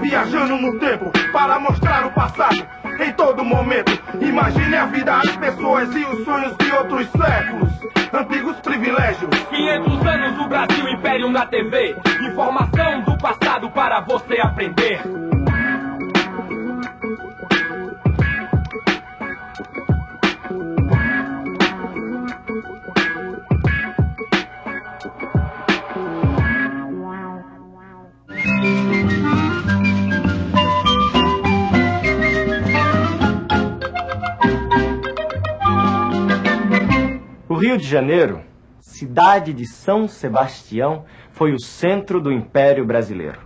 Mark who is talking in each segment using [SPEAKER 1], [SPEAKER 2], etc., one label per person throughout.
[SPEAKER 1] Viajando no tempo para mostrar o passado em todo momento. Imagine a vida, as pessoas e os sonhos de outros séculos. Antigos privilégios.
[SPEAKER 2] 500 anos do Brasil Império na TV. Informação do passado para você aprender.
[SPEAKER 3] Rio de Janeiro, cidade de São Sebastião, foi o centro do Império Brasileiro.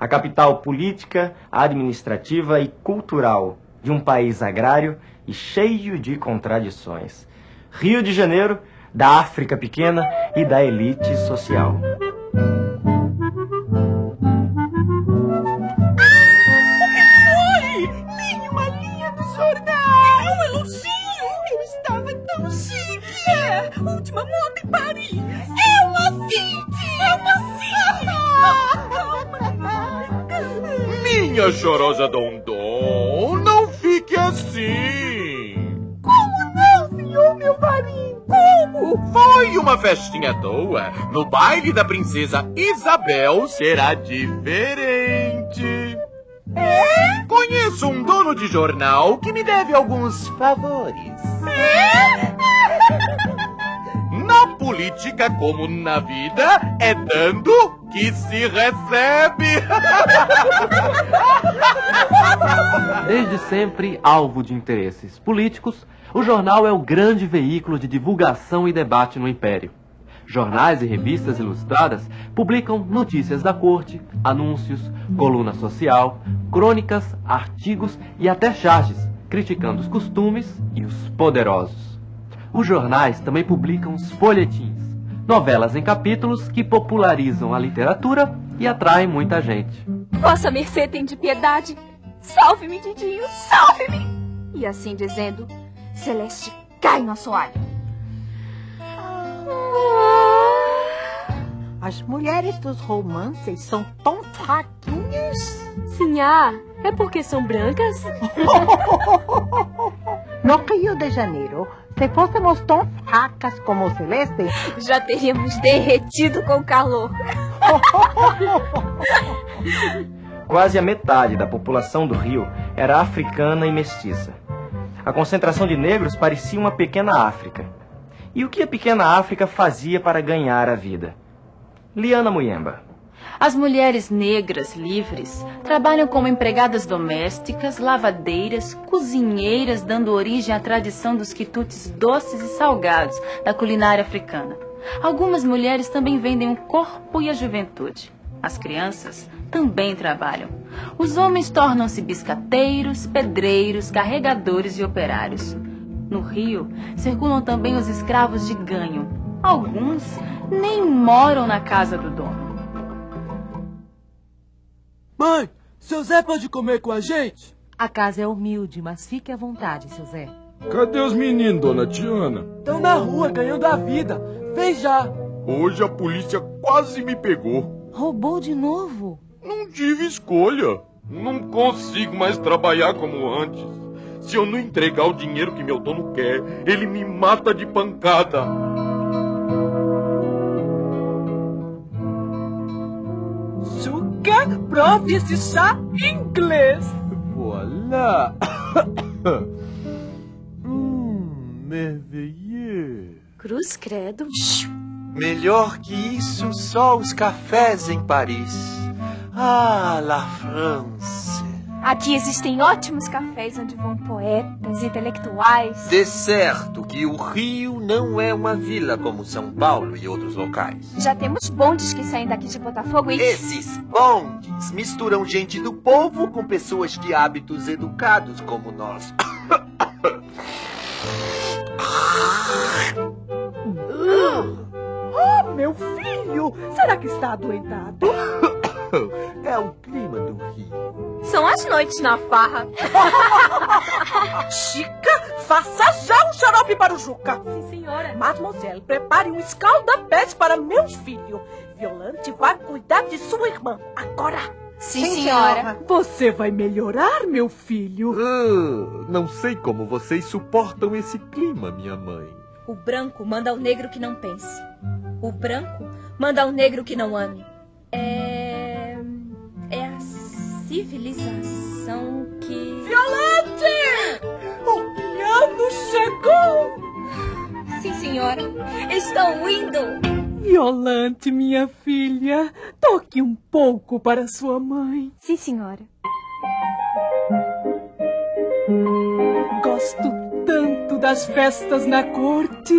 [SPEAKER 3] A capital política, administrativa e cultural de um país agrário e cheio de contradições. Rio de Janeiro, da África pequena e da elite social.
[SPEAKER 4] Última moda em Paris. É uma Fiat! É
[SPEAKER 5] uma Fiat! Minha chorosa Dondon, não fique assim.
[SPEAKER 4] Como não, senhor meu marinho? Como?
[SPEAKER 5] Foi uma festinha à toa. No baile da princesa Isabel será diferente.
[SPEAKER 4] É?
[SPEAKER 5] Conheço um dono de jornal que me deve alguns favores.
[SPEAKER 4] É?
[SPEAKER 5] Política, como na vida, é dando que se recebe.
[SPEAKER 6] Desde sempre alvo de interesses políticos, o jornal é o grande veículo de divulgação e debate no Império. Jornais e revistas ilustradas publicam notícias da corte, anúncios, coluna social, crônicas, artigos e até charges, criticando os costumes e os poderosos. Os jornais também publicam os folhetins, novelas em capítulos que popularizam a literatura e atraem muita gente.
[SPEAKER 7] Vossa mercê tem de piedade. Salve-me, Didinho, salve-me! E assim dizendo, Celeste cai no assoalho.
[SPEAKER 8] As mulheres dos romances são tão fraquinhas.
[SPEAKER 7] Sim, ah, é porque são brancas?
[SPEAKER 8] no Rio de Janeiro, se fôssemos tão fracas como Celeste,
[SPEAKER 7] já teríamos derretido com calor.
[SPEAKER 3] Quase a metade da população do Rio era africana e mestiça. A concentração de negros parecia uma pequena África. E o que a pequena África fazia para ganhar a vida? Liana Muyemba.
[SPEAKER 9] As mulheres negras livres trabalham como empregadas domésticas, lavadeiras, cozinheiras, dando origem à tradição dos quitutes doces e salgados da culinária africana. Algumas mulheres também vendem o corpo e a juventude. As crianças também trabalham. Os homens tornam-se biscateiros, pedreiros, carregadores e operários. No Rio, circulam também os escravos de ganho. Alguns nem moram na casa do dono.
[SPEAKER 10] Mãe, seu Zé pode comer com a gente?
[SPEAKER 11] A casa é humilde, mas fique à vontade, seu Zé.
[SPEAKER 12] Cadê os meninos, dona Tiana?
[SPEAKER 10] Estão na rua, ganhando a vida. Vem já.
[SPEAKER 12] Hoje a polícia quase me pegou.
[SPEAKER 11] Roubou de novo?
[SPEAKER 12] Não tive escolha. Não consigo mais trabalhar como antes. Se eu não entregar o dinheiro que meu dono quer, ele me mata de pancada.
[SPEAKER 10] Sugar, prove esse chá inglês.
[SPEAKER 13] Voilà. hum, merveilleux.
[SPEAKER 7] Cruz credo.
[SPEAKER 14] Melhor que isso, só os cafés em Paris. Ah, la France.
[SPEAKER 7] Aqui existem ótimos cafés onde vão poetas, intelectuais.
[SPEAKER 14] De certo que o Rio não é uma vila como São Paulo e outros locais.
[SPEAKER 7] Já temos bondes que saem daqui de Botafogo e.
[SPEAKER 14] Esses bondes misturam gente do povo com pessoas de hábitos educados como nós.
[SPEAKER 8] oh, meu filho! Será que está adoentado?
[SPEAKER 14] É o clima do Rio.
[SPEAKER 7] São as noites na farra.
[SPEAKER 8] Chica, faça já um xarope para o Juca.
[SPEAKER 7] Sim, senhora.
[SPEAKER 8] Mademoiselle, prepare um escalda-pés para meu filho. Violante vai cuidar de sua irmã. Agora.
[SPEAKER 7] Sim, senhora.
[SPEAKER 10] Você vai melhorar, meu filho?
[SPEAKER 13] Ah, não sei como vocês suportam esse clima, minha mãe.
[SPEAKER 7] O branco manda ao negro que não pense. O branco manda ao negro que não ame. Civilização que.
[SPEAKER 10] Violante! O piano chegou!
[SPEAKER 7] Sim, senhora. Estou indo!
[SPEAKER 10] Violante, minha filha, toque um pouco para sua mãe.
[SPEAKER 7] Sim, senhora.
[SPEAKER 10] Gosto das festas na corte,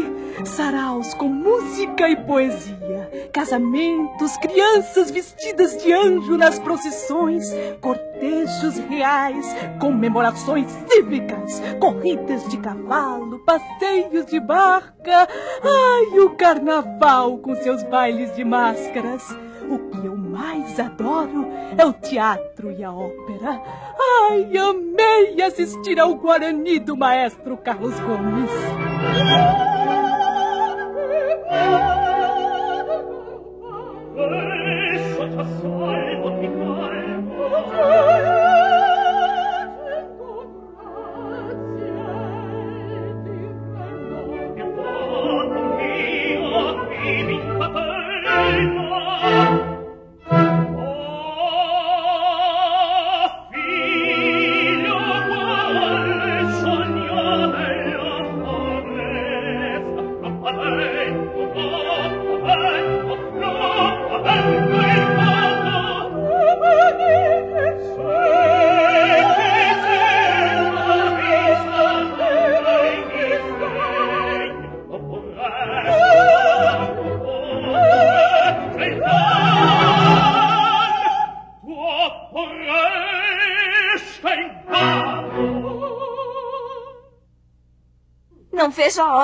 [SPEAKER 10] saraus com música e poesia, casamentos, crianças vestidas de anjo nas procissões, cortejos reais, comemorações cívicas, corridas de cavalo, passeios de barca. Ai, o carnaval com seus bailes de máscaras. O adoro é o teatro e a ópera. Ai, amei assistir ao Guarani do maestro Carlos Gomes.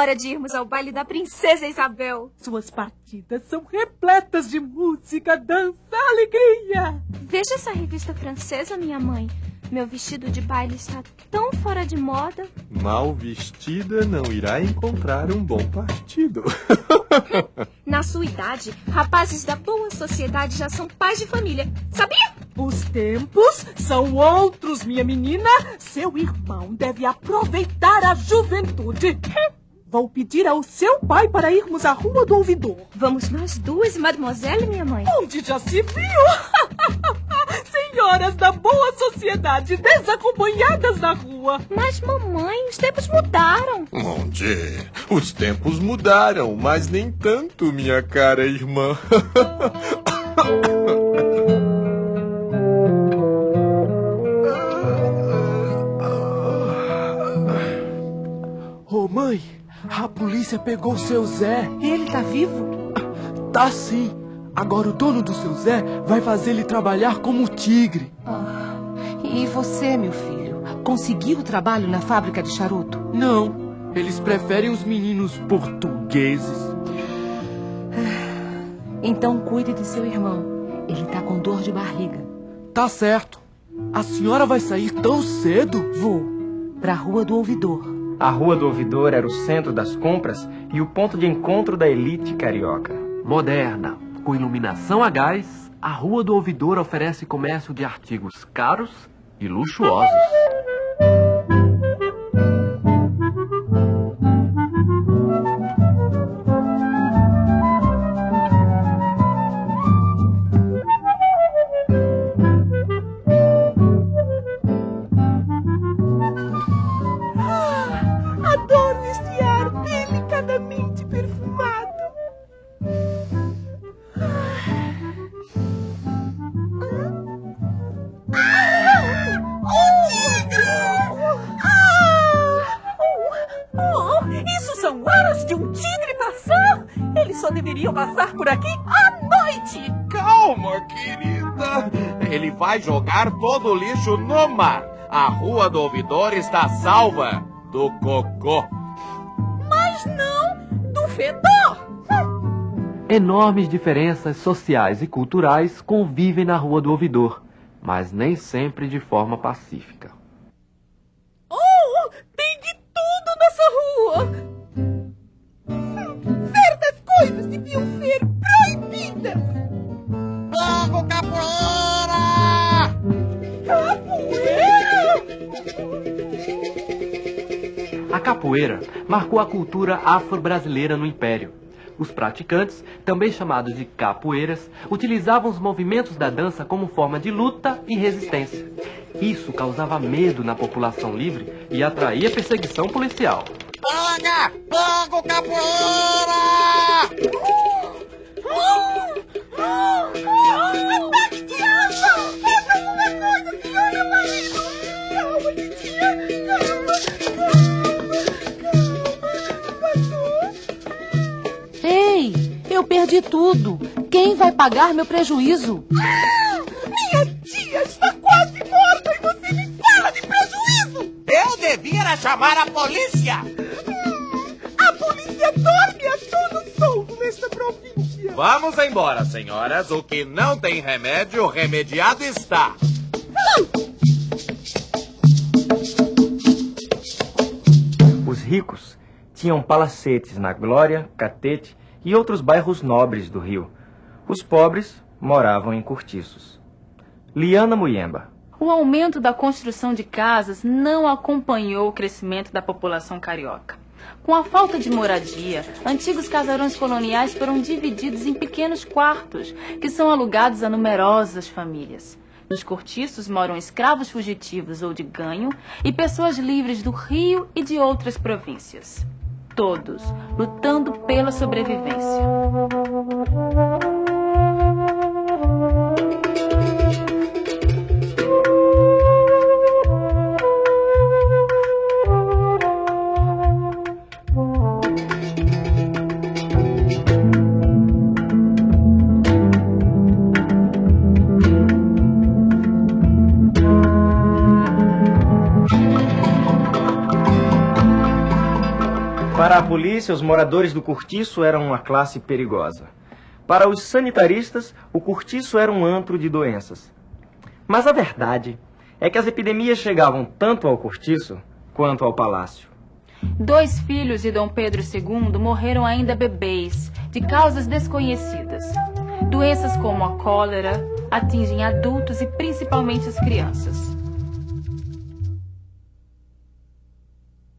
[SPEAKER 7] Hora de irmos ao baile da princesa Isabel.
[SPEAKER 10] Suas partidas são repletas de música, dança, alegria.
[SPEAKER 7] Veja essa revista francesa, minha mãe. Meu vestido de baile está tão fora de moda.
[SPEAKER 13] Mal vestida não irá encontrar um bom partido.
[SPEAKER 7] Na sua idade, rapazes da boa sociedade já são pais de família. Sabia?
[SPEAKER 10] Os tempos são outros, minha menina. Seu irmão deve aproveitar a juventude. Vou pedir ao seu pai para irmos à Rua do Ouvidor.
[SPEAKER 7] Vamos nós duas e mademoiselle, minha mãe?
[SPEAKER 10] Onde já se viu? Senhoras da boa sociedade desacompanhadas na rua.
[SPEAKER 7] Mas, mamãe, os tempos mudaram.
[SPEAKER 13] Onde? Os tempos mudaram, mas nem tanto, minha cara irmã.
[SPEAKER 10] polícia pegou seu Zé.
[SPEAKER 11] Ele tá vivo?
[SPEAKER 10] Tá sim. Agora o dono do seu Zé vai fazer ele trabalhar como tigre.
[SPEAKER 11] Ah, e você, meu filho, conseguiu trabalho na fábrica de charuto?
[SPEAKER 10] Não. Eles preferem os meninos portugueses.
[SPEAKER 11] Então cuide de seu irmão. Ele tá com dor de barriga.
[SPEAKER 10] Tá certo. A senhora vai sair tão cedo?
[SPEAKER 11] Vou. Pra Rua do Ouvidor.
[SPEAKER 3] A Rua do Ouvidor era o centro das compras e o ponto de encontro da elite carioca.
[SPEAKER 6] Moderna, com iluminação a gás, a Rua do Ouvidor oferece comércio de artigos caros e luxuosos.
[SPEAKER 4] Deveriam passar por aqui à noite.
[SPEAKER 5] Calma, querida. Ele vai jogar todo o lixo no mar. A Rua do Ouvidor está salva do cocô.
[SPEAKER 4] Mas não do fedor.
[SPEAKER 6] Enormes diferenças sociais e culturais convivem na Rua do Ouvidor, mas nem sempre de forma pacífica.
[SPEAKER 4] Capoeira! Capoeira!
[SPEAKER 5] A capoeira
[SPEAKER 6] marcou a cultura afro-brasileira no Império. Os praticantes, também chamados de capoeiras, utilizavam os movimentos da dança como forma de luta e resistência. Isso causava medo na população livre e atraía perseguição policial.
[SPEAKER 5] Paga! Paga o capoeira!
[SPEAKER 11] Uh! Uh! Uh! Eu perdi tudo. Quem vai pagar meu prejuízo?
[SPEAKER 10] Minha tia está quase morta e você me fala de prejuízo!
[SPEAKER 5] Eu devia chamar a polícia!
[SPEAKER 10] A polícia dorme a todo sol nesta província!
[SPEAKER 5] Vamos embora, senhoras. O que não tem remédio, remediado está.
[SPEAKER 3] Os ricos tinham palacetes na Glória, Catete e outros bairros nobres do Rio. Os pobres moravam em cortiços. Liana Muyemba.
[SPEAKER 9] O aumento da construção de casas não acompanhou o crescimento da população carioca. Com a falta de moradia, antigos casarões coloniais foram divididos em pequenos quartos, que são alugados a numerosas famílias. Nos cortiços moram escravos fugitivos ou de ganho e pessoas livres do Rio e de outras províncias. Todos lutando pela sobrevivência.
[SPEAKER 3] Para a polícia, os moradores do cortiço eram uma classe perigosa. Para os sanitaristas, o cortiço era um antro de doenças. Mas a verdade é que as epidemias chegavam tanto ao cortiço quanto ao palácio.
[SPEAKER 9] Dois filhos de Dom Pedro II morreram ainda bebês, de causas desconhecidas. Doenças como a cólera atingem adultos e principalmente as crianças.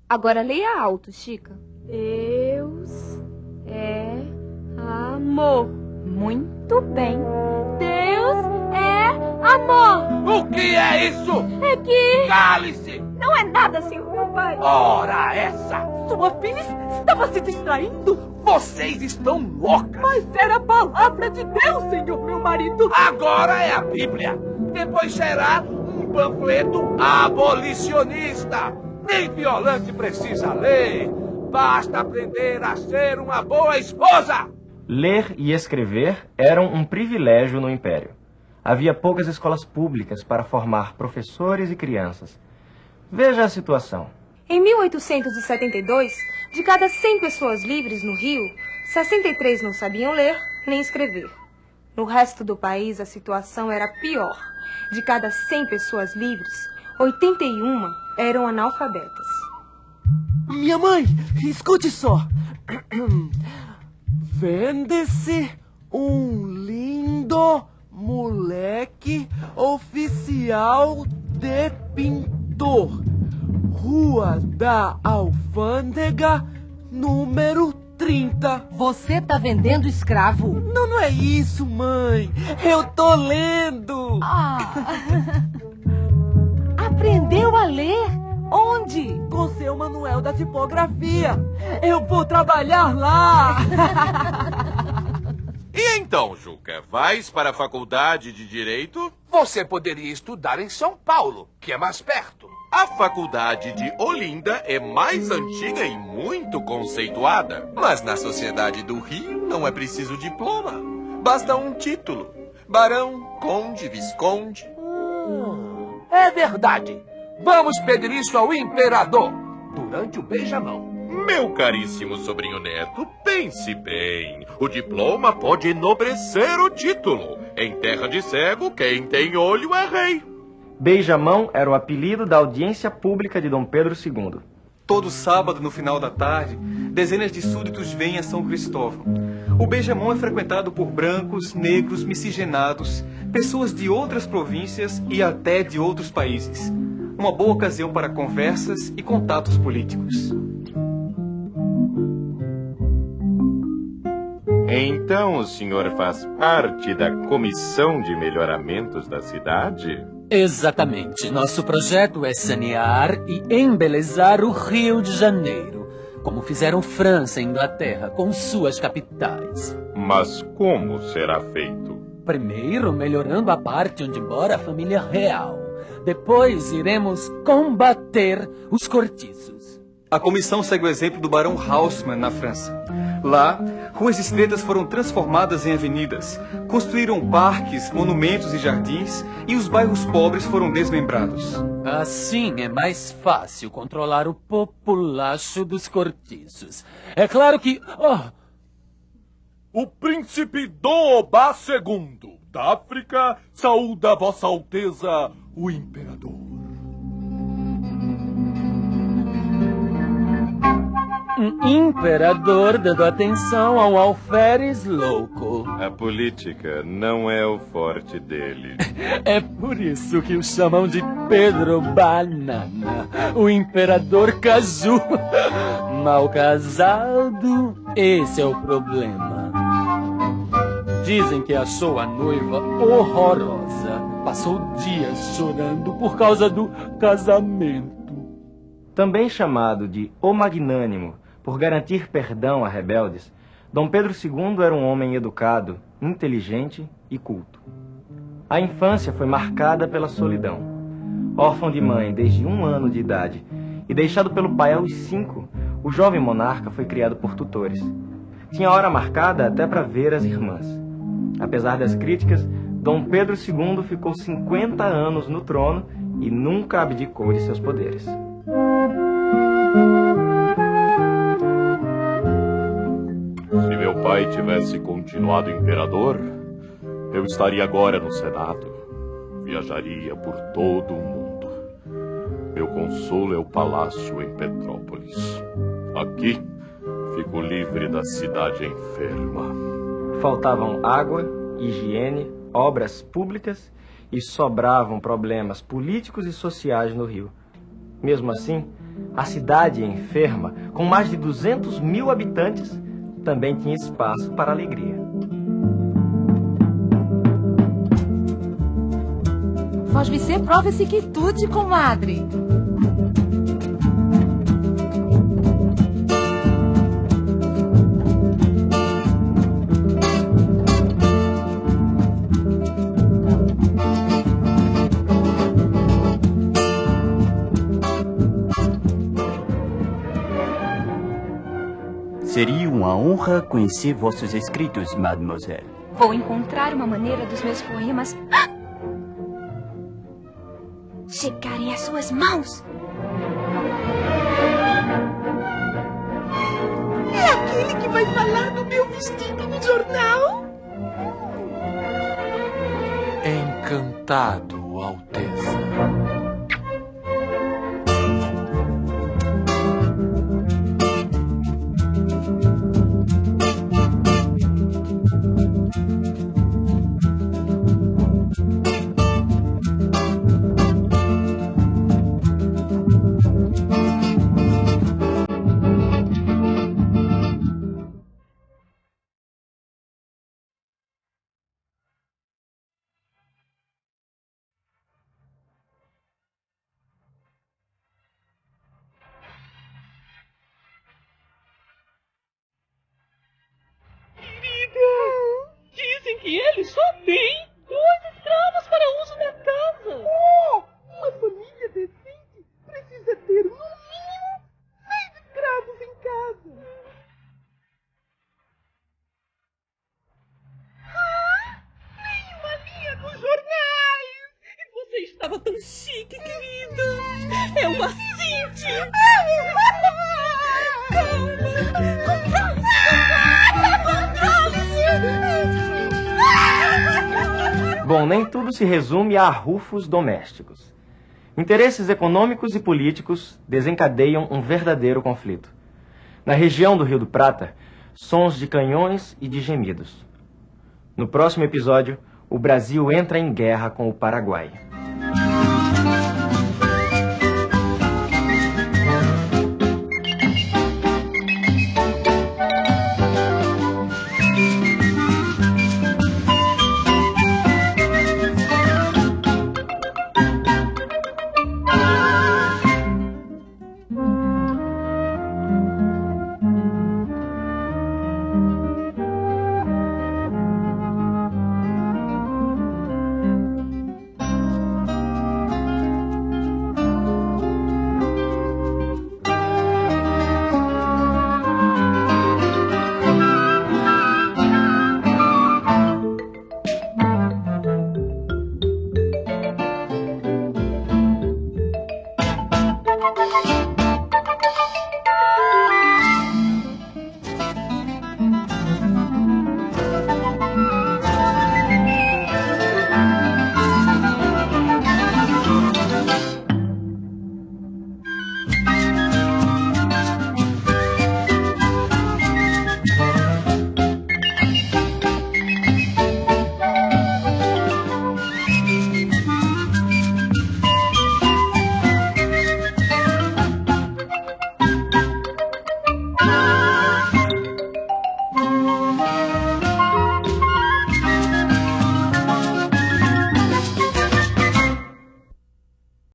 [SPEAKER 15] Agora leia alto, Chica.
[SPEAKER 7] Deus é amor.
[SPEAKER 15] Muito bem.
[SPEAKER 7] Deus é amor.
[SPEAKER 5] O que é isso?
[SPEAKER 7] É que.
[SPEAKER 5] Cale-se!
[SPEAKER 7] Não é nada, senhor meu pai.
[SPEAKER 5] Ora, essa!
[SPEAKER 16] Sua filha estava se distraindo.
[SPEAKER 5] Vocês estão loucas!
[SPEAKER 16] Mas era a palavra de Deus, senhor meu marido.
[SPEAKER 5] Agora é a Bíblia. Depois será um panfleto abolicionista. Nem violante precisa ler. Basta aprender a ser uma boa esposa.
[SPEAKER 3] Ler e escrever eram um privilégio no Império. Havia poucas escolas públicas para formar professores e crianças. Veja a situação.
[SPEAKER 15] Em 1872, de cada 100 pessoas livres no Rio, 63 não sabiam ler nem escrever. No resto do país, a situação era pior. De cada 100 pessoas livres, 81 eram analfabetas.
[SPEAKER 17] Minha mãe, escute só. Vende-se um lindo moleque oficial de pintor. Rua da Alfândega, número 30.
[SPEAKER 11] Você tá vendendo escravo?
[SPEAKER 17] Não, não é isso, mãe. Eu tô lendo.
[SPEAKER 11] Ah. Aprendeu a ler? Onde?
[SPEAKER 17] Com seu Manuel da tipografia. Eu vou trabalhar lá.
[SPEAKER 5] E então, Juca, vais para a faculdade de Direito?
[SPEAKER 13] Você poderia estudar em São Paulo, que é mais perto.
[SPEAKER 5] A faculdade de Olinda é mais antiga e muito conceituada.
[SPEAKER 14] Mas na sociedade do Rio não é preciso diploma. Basta um título. Barão, conde, visconde.
[SPEAKER 13] Hum, é verdade. Vamos pedir isso ao imperador durante o beijamão.
[SPEAKER 18] Meu caríssimo sobrinho neto, pense bem. O diploma pode enobrecer o título. Em terra de cego, quem tem olho é rei.
[SPEAKER 3] Beijamão era o apelido da audiência pública de Dom Pedro II.
[SPEAKER 19] Todo sábado, no final da tarde, dezenas de súditos vêm a São Cristóvão. O Beijamão é frequentado por brancos, negros, miscigenados, pessoas de outras províncias e até de outros países uma boa ocasião para conversas e contatos políticos.
[SPEAKER 12] Então o senhor faz parte da Comissão de Melhoramentos da cidade?
[SPEAKER 20] Exatamente. Nosso projeto é sanear e embelezar o Rio de Janeiro, como fizeram França e Inglaterra com suas capitais.
[SPEAKER 12] Mas como será feito?
[SPEAKER 20] Primeiro, melhorando a parte onde mora a família real. Depois, iremos combater os cortiços.
[SPEAKER 19] A comissão segue o exemplo do Barão Haussmann na França. Lá, ruas estreitas foram transformadas em avenidas, construíram parques, monumentos e jardins, e os bairros pobres foram desmembrados.
[SPEAKER 20] Assim é mais fácil controlar o populacho dos cortiços. É claro que. Oh,
[SPEAKER 21] O príncipe Doba II da África saúda Vossa Alteza, o Imperador.
[SPEAKER 20] um imperador dando atenção a um alferes louco.
[SPEAKER 12] A política não é o forte dele.
[SPEAKER 20] É por isso que o chamam de Pedro Banana, o imperador caju. Mal casado, esse é o problema. Dizem que achou a noiva horrorosa. Passou dias chorando por causa do casamento.
[SPEAKER 3] Também chamado de O Magnânimo, por garantir perdão a rebeldes, Dom Pedro II era um homem educado, inteligente e culto. A infância foi marcada pela solidão. Órfão de mãe desde um ano de idade e deixado pelo pai aos cinco, o jovem monarca foi criado por tutores. Tinha hora marcada até para ver as irmãs. Apesar das críticas, Dom Pedro II ficou 50 anos no trono e nunca abdicou de seus poderes.
[SPEAKER 12] Se meu pai tivesse continuado imperador, eu estaria agora no Senado. Viajaria por todo o mundo. Meu consolo é o palácio em Petrópolis. Aqui, fico livre da cidade enferma.
[SPEAKER 3] Faltavam água, higiene, obras públicas e sobravam problemas políticos e sociais no Rio. Mesmo assim, a cidade enferma, com mais de 200 mil habitantes, também tinha espaço para alegria.
[SPEAKER 11] Faz você prova esse quitute, comadre.
[SPEAKER 22] Seria uma honra conhecer vossos escritos, mademoiselle.
[SPEAKER 23] Vou encontrar uma maneira dos meus poemas Ah! chegarem às suas mãos.
[SPEAKER 10] É aquele que vai falar do meu vestido no jornal?
[SPEAKER 5] Encantado, Alteza.
[SPEAKER 10] Estava tão chique, querida. É uma Cinti.
[SPEAKER 3] Bom, nem tudo se resume a arrufos domésticos. Interesses econômicos e políticos desencadeiam um verdadeiro conflito. Na região do Rio do Prata, sons de canhões e de gemidos. No próximo episódio, o Brasil entra em guerra com o Paraguai.